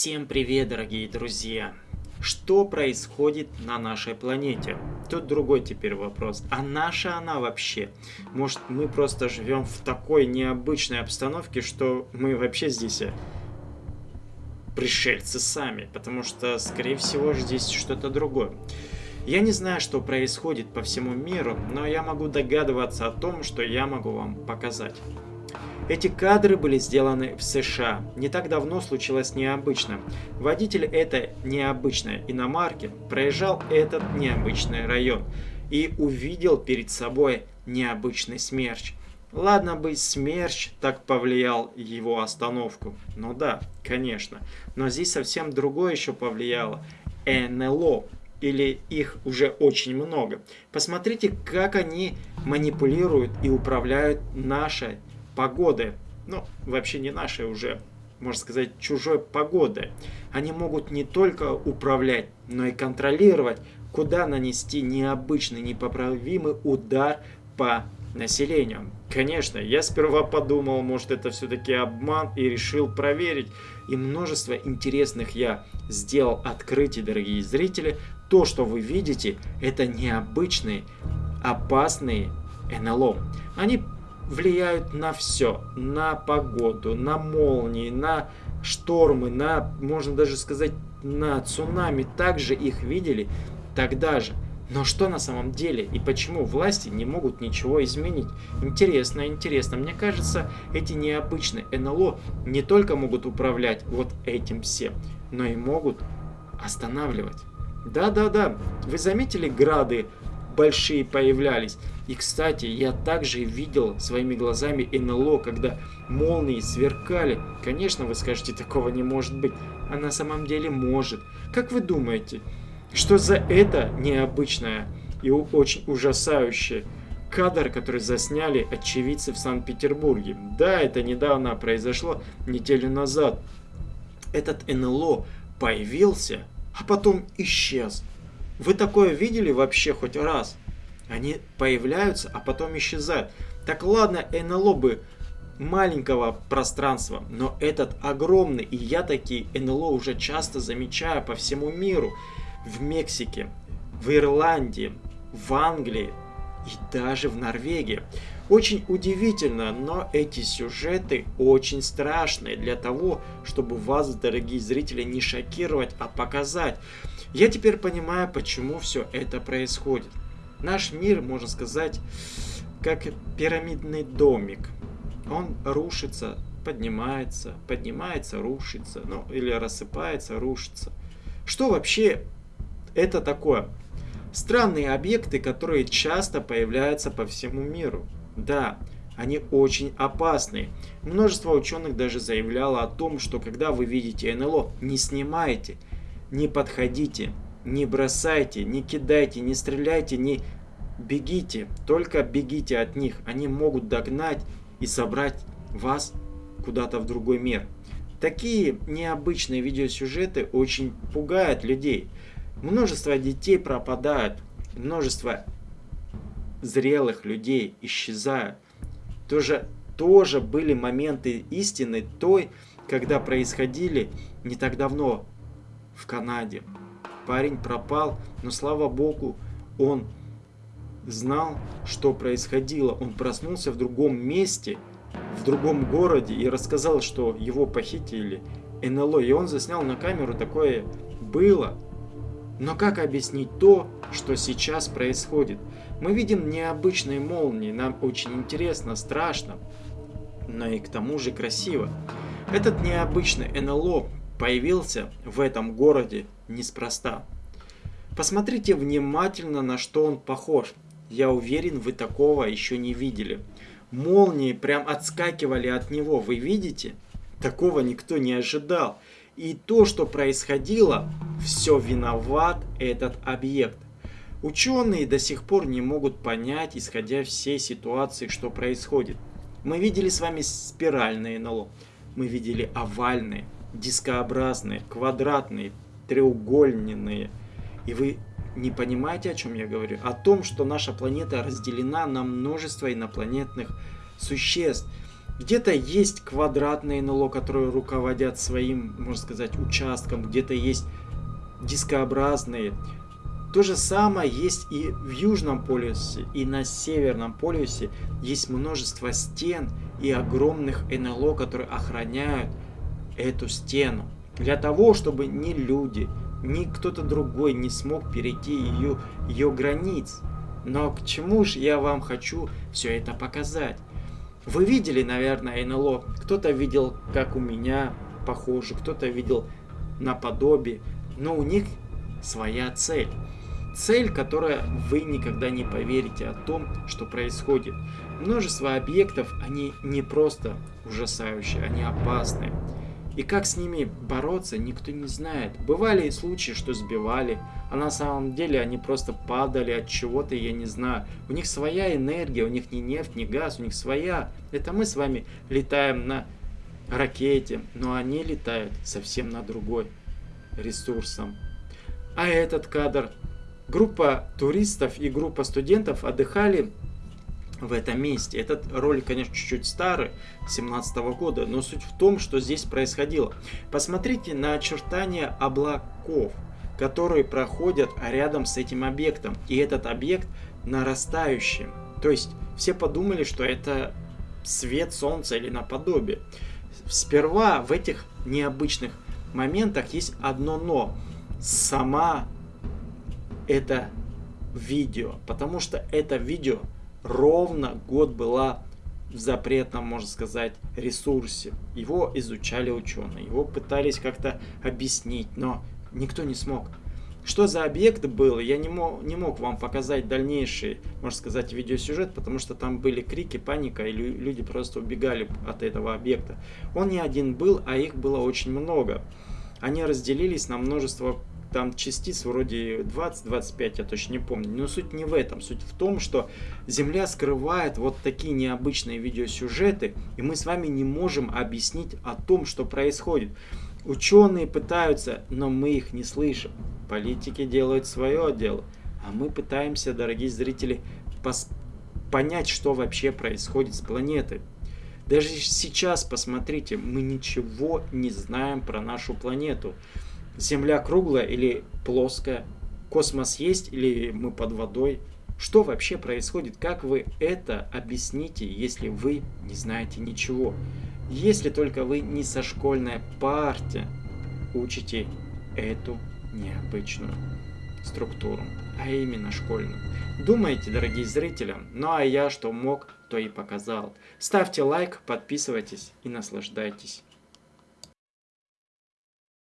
Всем привет, дорогие друзья! Что происходит на нашей планете? Тут другой теперь вопрос. А наша она вообще? Может, мы просто живем в такой необычной обстановке, что мы вообще здесь э, пришельцы сами? Потому что, скорее всего, здесь что-то другое. Я не знаю, что происходит по всему миру, но я могу догадываться о том, что я могу вам показать. Эти кадры были сделаны в США. Не так давно случилось необычно. Водитель этой необычной иномарки проезжал этот необычный район и увидел перед собой необычный смерч. Ладно бы смерч так повлиял его остановку. Ну да, конечно. Но здесь совсем другое еще повлияло. НЛО. Или их уже очень много. Посмотрите, как они манипулируют и управляют нашей погоды, ну, вообще не нашей уже, можно сказать, чужой погоды. Они могут не только управлять, но и контролировать, куда нанести необычный, непоправимый удар по населению. Конечно, я сперва подумал, может это все-таки обман и решил проверить. И множество интересных я сделал открытий, дорогие зрители. То, что вы видите, это необычные, опасные НЛО. Они влияют на все. На погоду, на молнии, на штормы, на, можно даже сказать, на цунами. Также их видели тогда же. Но что на самом деле и почему власти не могут ничего изменить? Интересно, интересно. Мне кажется, эти необычные НЛО не только могут управлять вот этим всем, но и могут останавливать. Да-да-да, вы заметили грады большие появлялись. И, кстати, я также видел своими глазами НЛО, когда молнии сверкали. Конечно, вы скажете, такого не может быть. А на самом деле может. Как вы думаете, что за это необычное и очень ужасающее кадр, который засняли очевидцы в Санкт-Петербурге? Да, это недавно произошло, неделю назад. Этот НЛО появился, а потом исчез. Вы такое видели вообще хоть раз? Они появляются, а потом исчезают. Так ладно, НЛО бы маленького пространства, но этот огромный, и я такие НЛО уже часто замечаю по всему миру. В Мексике, в Ирландии, в Англии и даже в Норвегии. Очень удивительно, но эти сюжеты очень страшные для того, чтобы вас, дорогие зрители, не шокировать, а показать. Я теперь понимаю, почему все это происходит. Наш мир, можно сказать, как пирамидный домик. Он рушится, поднимается, поднимается, рушится, ну или рассыпается, рушится. Что вообще это такое? Странные объекты, которые часто появляются по всему миру. Да, они очень опасные. Множество ученых даже заявляло о том, что когда вы видите НЛО, не снимайте, не подходите, не бросайте, не кидайте, не стреляйте, не бегите. Только бегите от них. Они могут догнать и собрать вас куда-то в другой мир. Такие необычные видеосюжеты очень пугают людей. Множество детей пропадают, множество зрелых людей исчезают. Тоже, тоже были моменты истины той, когда происходили не так давно в Канаде. Парень пропал, но слава богу, он знал, что происходило. Он проснулся в другом месте, в другом городе и рассказал, что его похитили НЛО. И он заснял на камеру, такое было. Но как объяснить то, что сейчас происходит? Мы видим необычные молнии, нам очень интересно, страшно, но и к тому же красиво. Этот необычный НЛО появился в этом городе неспроста. Посмотрите внимательно, на что он похож. Я уверен, вы такого еще не видели. Молнии прям отскакивали от него, вы видите? Такого никто не ожидал. И то, что происходило, все виноват этот объект. Ученые до сих пор не могут понять, исходя всей ситуации, что происходит. Мы видели с вами спиральные НЛО, мы видели овальные, дискообразные, квадратные, треугольные. И вы не понимаете, о чем я говорю? О том, что наша планета разделена на множество инопланетных существ. Где-то есть квадратные НЛО, которые руководят своим, можно сказать, участком. Где-то есть дискообразные. То же самое есть и в Южном полюсе, и на Северном полюсе. Есть множество стен и огромных НЛО, которые охраняют эту стену. Для того, чтобы ни люди, ни кто-то другой не смог перейти ее, ее границ. Но к чему же я вам хочу все это показать? Вы видели, наверное, НЛО. Кто-то видел, как у меня похоже, кто-то видел наподобие. Но у них своя цель. Цель, которая вы никогда не поверите о том, что происходит. Множество объектов, они не просто ужасающие, они опасные. И как с ними бороться, никто не знает. Бывали и случаи, что сбивали, а на самом деле они просто падали от чего-то, я не знаю. У них своя энергия, у них не нефть, не газ, у них своя. Это мы с вами летаем на ракете, но они летают совсем на другой ресурсом. А этот кадр. Группа туристов и группа студентов отдыхали в этом месте. Этот ролик, конечно, чуть-чуть старый, 17 -го года, но суть в том, что здесь происходило. Посмотрите на очертания облаков, которые проходят рядом с этим объектом. И этот объект нарастающий. То есть все подумали, что это свет солнца или наподобие. Сперва в этих необычных моментах есть одно но. Сама это видео. Потому что это видео ровно год была в запретном, можно сказать, ресурсе. Его изучали ученые, его пытались как-то объяснить, но никто не смог. Что за объект был, я не мог, не мог вам показать дальнейший, можно сказать, видеосюжет, потому что там были крики, паника, и люди просто убегали от этого объекта. Он не один был, а их было очень много. Они разделились на множество там частиц вроде 20-25, я точно не помню. Но суть не в этом. Суть в том, что Земля скрывает вот такие необычные видеосюжеты, и мы с вами не можем объяснить о том, что происходит. Ученые пытаются, но мы их не слышим. Политики делают свое дело, а мы пытаемся, дорогие зрители, понять, что вообще происходит с планетой. Даже сейчас, посмотрите, мы ничего не знаем про нашу планету. Земля круглая или плоская? Космос есть или мы под водой? Что вообще происходит? Как вы это объясните, если вы не знаете ничего? Если только вы не со школьной партии учите эту необычную структуру, а именно школьную. Думайте, дорогие зрители, ну а я что мог, то и показал. Ставьте лайк, подписывайтесь и наслаждайтесь.